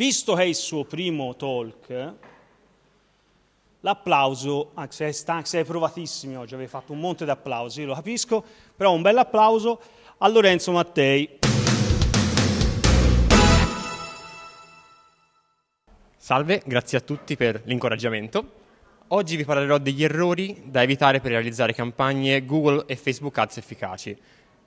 visto che è il suo primo talk, l'applauso, anche se stanchi, sei provatissimi oggi, avete fatto un monte di applausi, lo capisco, però un bel applauso a Lorenzo Mattei. Salve, grazie a tutti per l'incoraggiamento. Oggi vi parlerò degli errori da evitare per realizzare campagne Google e Facebook Ads efficaci.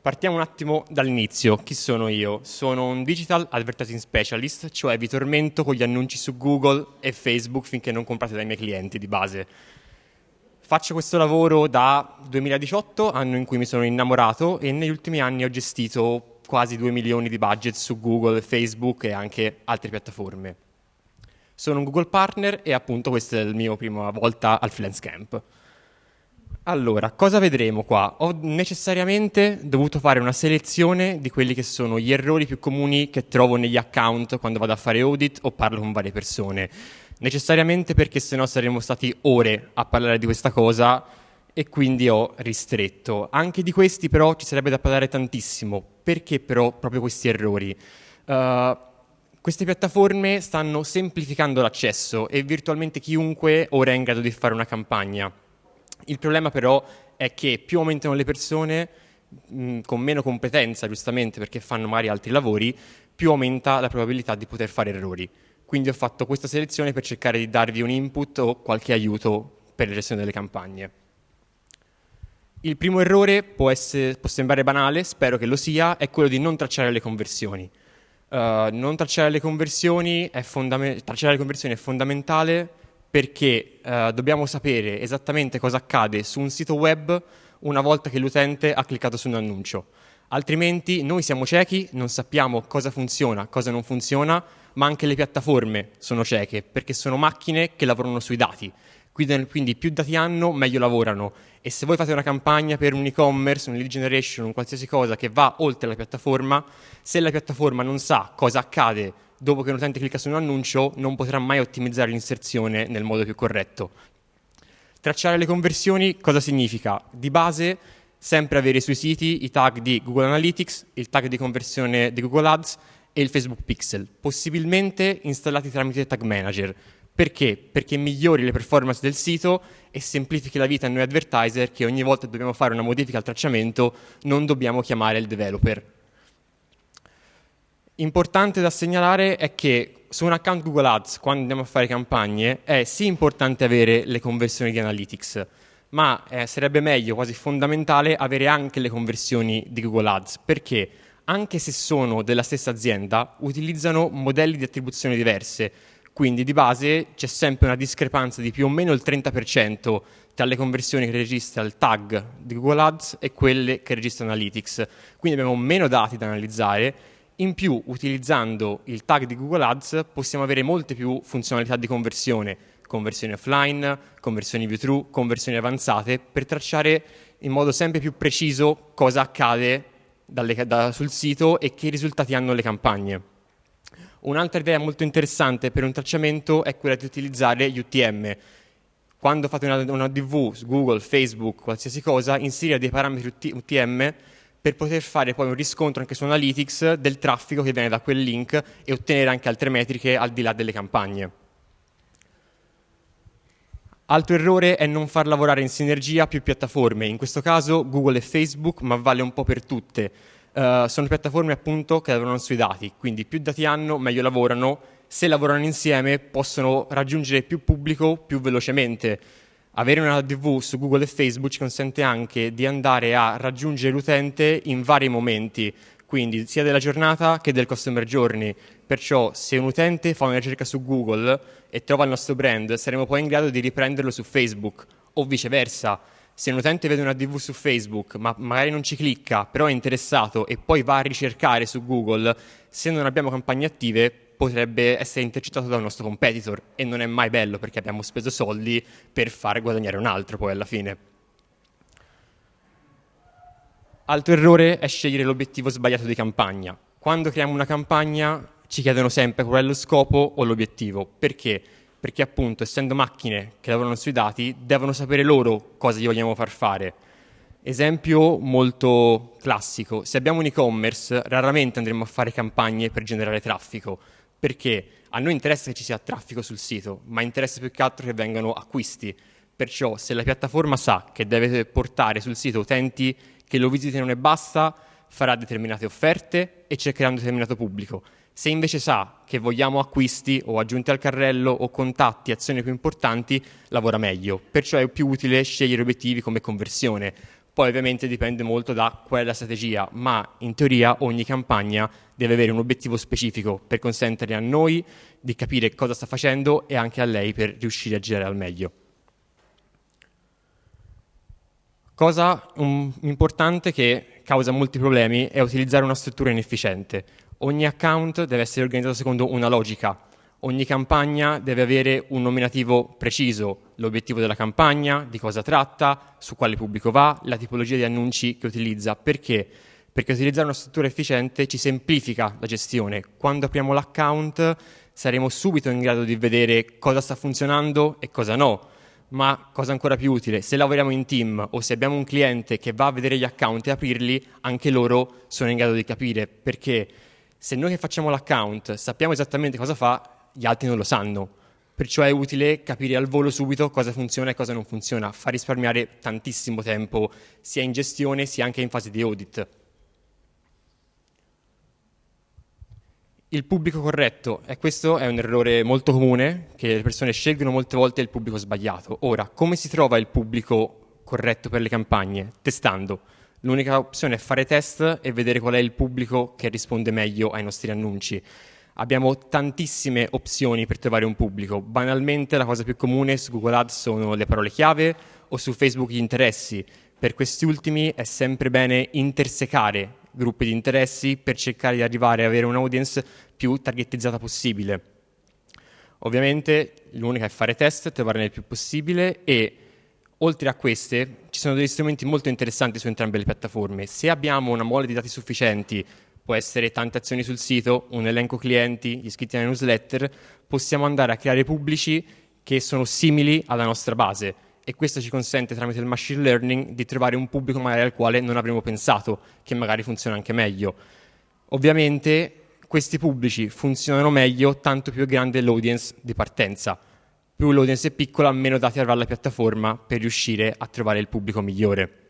Partiamo un attimo dall'inizio. Chi sono io? Sono un Digital Advertising Specialist, cioè vi tormento con gli annunci su Google e Facebook finché non comprate dai miei clienti di base. Faccio questo lavoro da 2018, anno in cui mi sono innamorato e negli ultimi anni ho gestito quasi 2 milioni di budget su Google, Facebook e anche altre piattaforme. Sono un Google Partner e appunto questa è la mia prima volta al Freelance Camp. Allora, cosa vedremo qua? Ho necessariamente dovuto fare una selezione di quelli che sono gli errori più comuni che trovo negli account quando vado a fare audit o parlo con varie persone. Necessariamente perché sennò saremmo stati ore a parlare di questa cosa e quindi ho ristretto. Anche di questi però ci sarebbe da parlare tantissimo. Perché però proprio questi errori? Uh, queste piattaforme stanno semplificando l'accesso e virtualmente chiunque ora è in grado di fare una campagna. Il problema però è che più aumentano le persone mh, con meno competenza, giustamente perché fanno magari altri lavori, più aumenta la probabilità di poter fare errori. Quindi ho fatto questa selezione per cercare di darvi un input o qualche aiuto per la gestione delle campagne. Il primo errore può, essere, può sembrare banale, spero che lo sia, è quello di non tracciare le conversioni. Uh, non tracciare le, tracciare le conversioni è fondamentale perché uh, dobbiamo sapere esattamente cosa accade su un sito web una volta che l'utente ha cliccato su un annuncio. Altrimenti noi siamo ciechi, non sappiamo cosa funziona, cosa non funziona, ma anche le piattaforme sono cieche perché sono macchine che lavorano sui dati. Quindi più dati hanno, meglio lavorano. E se voi fate una campagna per un e-commerce, un lead generation, un qualsiasi cosa che va oltre la piattaforma, se la piattaforma non sa cosa accade dopo che un utente clicca su un annuncio, non potrà mai ottimizzare l'inserzione nel modo più corretto. Tracciare le conversioni cosa significa? Di base sempre avere sui siti i tag di Google Analytics, il tag di conversione di Google Ads e il Facebook Pixel, possibilmente installati tramite Tag Manager. Perché? Perché migliori le performance del sito e semplifichi la vita a noi advertiser che ogni volta che dobbiamo fare una modifica al tracciamento non dobbiamo chiamare il developer. Importante da segnalare è che su un account Google Ads, quando andiamo a fare campagne, è sì importante avere le conversioni di Analytics, ma eh, sarebbe meglio, quasi fondamentale, avere anche le conversioni di Google Ads. Perché? Anche se sono della stessa azienda, utilizzano modelli di attribuzione diverse quindi di base c'è sempre una discrepanza di più o meno il 30% tra le conversioni che registra il tag di Google Ads e quelle che registra Analytics. Quindi abbiamo meno dati da analizzare. In più, utilizzando il tag di Google Ads, possiamo avere molte più funzionalità di conversione, conversioni offline, conversioni view-through, conversioni avanzate, per tracciare in modo sempre più preciso cosa accade dalle, da, sul sito e che risultati hanno le campagne. Un'altra idea molto interessante per un tracciamento è quella di utilizzare UTM. Quando fate una, una DV su Google, Facebook, qualsiasi cosa, inserire dei parametri UTM per poter fare poi un riscontro anche su Analytics del traffico che viene da quel link e ottenere anche altre metriche al di là delle campagne. Altro errore è non far lavorare in sinergia più piattaforme, in questo caso Google e Facebook, ma vale un po' per tutte. Uh, sono piattaforme appunto che lavorano sui dati, quindi più dati hanno, meglio lavorano. Se lavorano insieme possono raggiungere più pubblico più velocemente. Avere una DV su Google e Facebook ci consente anche di andare a raggiungere l'utente in vari momenti, quindi sia della giornata che del customer journey. Perciò se un utente fa una ricerca su Google e trova il nostro brand, saremo poi in grado di riprenderlo su Facebook o viceversa se un utente vede una DV su Facebook, ma magari non ci clicca, però è interessato e poi va a ricercare su Google, se non abbiamo campagne attive potrebbe essere intercettato da un nostro competitor e non è mai bello perché abbiamo speso soldi per far guadagnare un altro poi alla fine. Altro errore è scegliere l'obiettivo sbagliato di campagna. Quando creiamo una campagna ci chiedono sempre qual è lo scopo o l'obiettivo. Perché? perché appunto essendo macchine che lavorano sui dati devono sapere loro cosa gli vogliamo far fare. Esempio molto classico, se abbiamo un e-commerce raramente andremo a fare campagne per generare traffico, perché a noi interessa che ci sia traffico sul sito, ma interessa più che altro che vengano acquisti. Perciò se la piattaforma sa che deve portare sul sito utenti che lo visitino e basta, farà determinate offerte e cercherà un determinato pubblico. Se invece sa che vogliamo acquisti o aggiunti al carrello o contatti, azioni più importanti, lavora meglio. Perciò è più utile scegliere obiettivi come conversione. Poi ovviamente dipende molto da qual è la strategia, ma in teoria ogni campagna deve avere un obiettivo specifico per consentire a noi di capire cosa sta facendo e anche a lei per riuscire a girare al meglio. Cosa um, importante che causa molti problemi è utilizzare una struttura inefficiente. Ogni account deve essere organizzato secondo una logica, ogni campagna deve avere un nominativo preciso, l'obiettivo della campagna, di cosa tratta, su quale pubblico va, la tipologia di annunci che utilizza. Perché? Perché utilizzare una struttura efficiente ci semplifica la gestione. Quando apriamo l'account saremo subito in grado di vedere cosa sta funzionando e cosa no ma cosa ancora più utile, se lavoriamo in team o se abbiamo un cliente che va a vedere gli account e aprirli, anche loro sono in grado di capire, perché se noi che facciamo l'account sappiamo esattamente cosa fa, gli altri non lo sanno. Perciò è utile capire al volo subito cosa funziona e cosa non funziona, fa risparmiare tantissimo tempo sia in gestione sia anche in fase di audit. il pubblico corretto, e questo è un errore molto comune, che le persone scelgono molte volte il pubblico sbagliato. Ora, come si trova il pubblico corretto per le campagne? Testando. L'unica opzione è fare test e vedere qual è il pubblico che risponde meglio ai nostri annunci. Abbiamo tantissime opzioni per trovare un pubblico. Banalmente la cosa più comune su Google Ads sono le parole chiave o su Facebook gli interessi. Per questi ultimi è sempre bene intersecare gruppi di interessi per cercare di arrivare ad avere un'audience più targetizzata possibile. Ovviamente l'unica è fare test, trovarne il più possibile e oltre a queste ci sono degli strumenti molto interessanti su entrambe le piattaforme. Se abbiamo una mole di dati sufficienti, può essere tante azioni sul sito, un elenco clienti, gli iscritti alla newsletter, possiamo andare a creare pubblici che sono simili alla nostra base e questo ci consente tramite il machine learning di trovare un pubblico magari al quale non avremmo pensato, che magari funziona anche meglio. Ovviamente questi pubblici funzionano meglio tanto più è grande l'audience di partenza. Più l'audience è piccola, meno dati avrà la piattaforma per riuscire a trovare il pubblico migliore.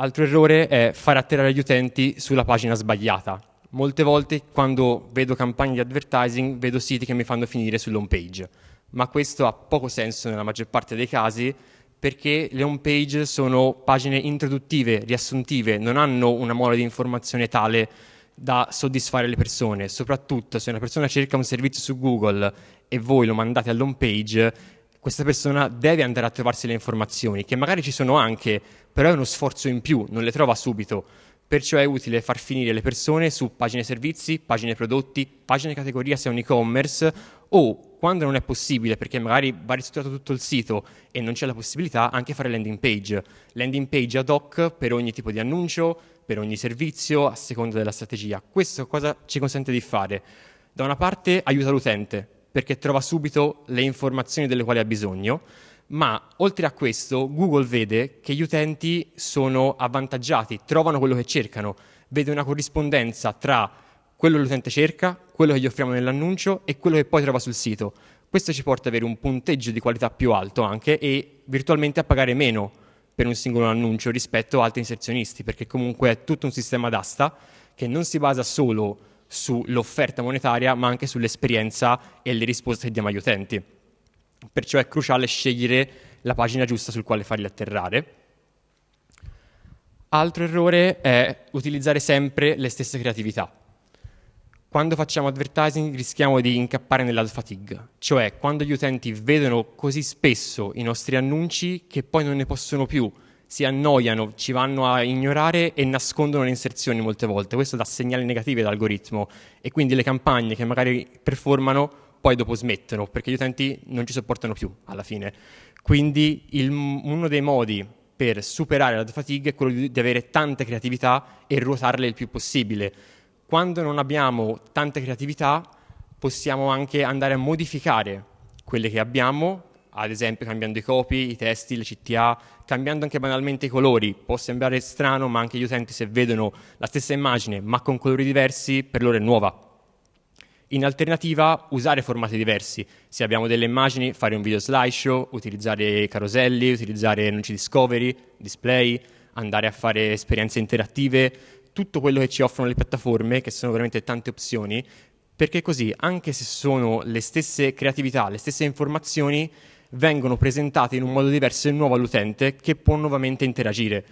Altro errore è far atterrare gli utenti sulla pagina sbagliata. Molte volte quando vedo campagne di advertising vedo siti che mi fanno finire sull'home page ma questo ha poco senso nella maggior parte dei casi perché le home page sono pagine introduttive, riassuntive, non hanno una mole di informazione tale da soddisfare le persone, soprattutto se una persona cerca un servizio su Google e voi lo mandate all'home page, questa persona deve andare a trovarsi le informazioni, che magari ci sono anche, però è uno sforzo in più, non le trova subito. Perciò è utile far finire le persone su pagine servizi, pagine prodotti, pagine categoria se è un e-commerce o quando non è possibile, perché magari va ristrutturato tutto il sito e non c'è la possibilità, anche fare landing page. Landing page ad hoc per ogni tipo di annuncio, per ogni servizio, a seconda della strategia. Questo cosa ci consente di fare? Da una parte aiuta l'utente, perché trova subito le informazioni delle quali ha bisogno, ma oltre a questo Google vede che gli utenti sono avvantaggiati, trovano quello che cercano, vede una corrispondenza tra quello che l'utente cerca, quello che gli offriamo nell'annuncio e quello che poi trova sul sito. Questo ci porta ad avere un punteggio di qualità più alto anche e virtualmente a pagare meno per un singolo annuncio rispetto a altri inserzionisti, perché comunque è tutto un sistema d'asta che non si basa solo sull'offerta monetaria, ma anche sull'esperienza e le risposte che diamo agli utenti. Perciò è cruciale scegliere la pagina giusta sul quale farli atterrare. Altro errore è utilizzare sempre le stesse creatività quando facciamo advertising rischiamo di incappare nella fatigue, cioè quando gli utenti vedono così spesso i nostri annunci che poi non ne possono più, si annoiano, ci vanno a ignorare e nascondono le inserzioni molte volte. Questo dà segnali negativi all'algoritmo e quindi le campagne che magari performano poi dopo smettono perché gli utenti non ci sopportano più alla fine. Quindi il, uno dei modi per superare la fatigue è quello di, di avere tante creatività e ruotarle il più possibile quando non abbiamo tante creatività possiamo anche andare a modificare quelle che abbiamo, ad esempio cambiando i copy, i testi, le CTA, cambiando anche banalmente i colori. Può sembrare strano, ma anche gli utenti se vedono la stessa immagine ma con colori diversi, per loro è nuova. In alternativa, usare formati diversi. Se abbiamo delle immagini, fare un video slideshow, utilizzare caroselli, utilizzare annunci discovery, display, andare a fare esperienze interattive, tutto quello che ci offrono le piattaforme, che sono veramente tante opzioni, perché così, anche se sono le stesse creatività, le stesse informazioni, vengono presentate in un modo diverso e nuovo all'utente che può nuovamente interagire.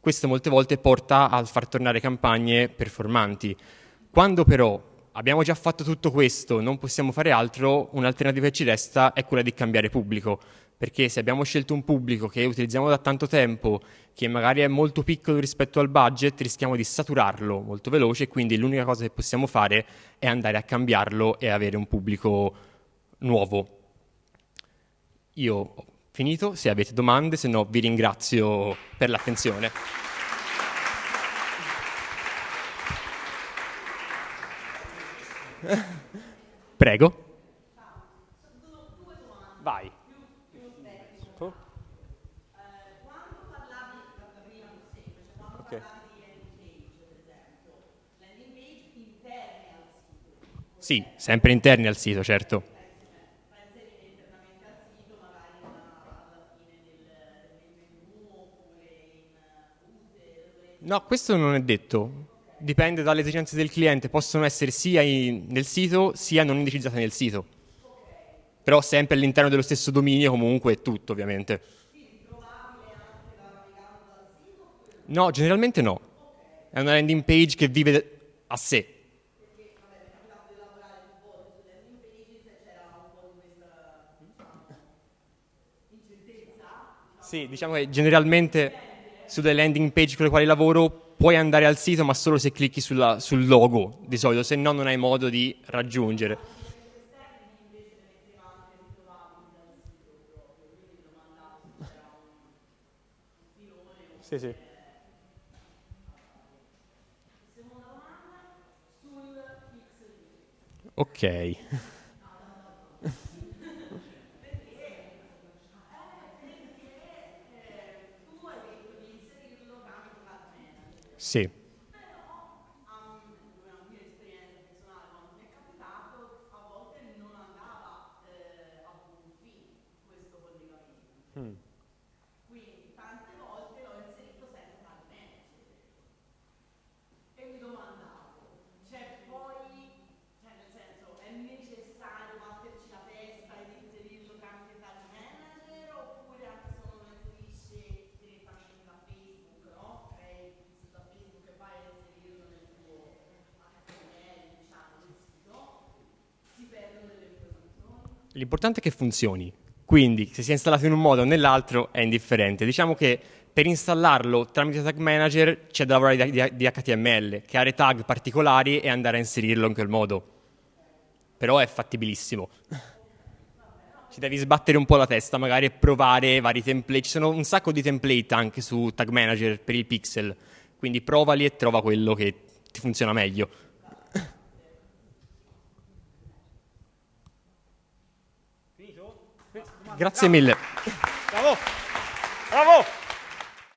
Questo molte volte porta a far tornare campagne performanti. Quando però abbiamo già fatto tutto questo, non possiamo fare altro, un'alternativa che ci resta è quella di cambiare pubblico, perché se abbiamo scelto un pubblico che utilizziamo da tanto tempo, che magari è molto piccolo rispetto al budget, rischiamo di saturarlo molto veloce e quindi l'unica cosa che possiamo fare è andare a cambiarlo e avere un pubblico nuovo. Io ho finito, se avete domande, se no vi ringrazio per l'attenzione. Prego. Vai. Sì, sempre interni al sito, certo. Questo non è detto. Dipende dalle esigenze del cliente. Possono essere sia in, nel sito sia non indicizzate nel sito. Però sempre all'interno dello stesso dominio comunque è tutto, ovviamente. No, generalmente no. È una landing page che vive a sé. Sì, diciamo che generalmente sulle landing page con le quali lavoro puoi andare al sito ma solo se clicchi sulla, sul logo di solito, se no non hai modo di raggiungere. Sì, sì. Ok. Sì. L'importante è che funzioni, quindi se si è installato in un modo o nell'altro è indifferente. Diciamo che per installarlo tramite Tag Manager c'è da lavorare di, HTML, creare tag particolari e andare a inserirlo in quel modo. Però è fattibilissimo. Ci devi sbattere un po' la testa, magari e provare vari template. Ci sono un sacco di template anche su Tag Manager per il pixel, quindi provali e trova quello che ti funziona meglio. Grazie mille. Bravo. Bravo.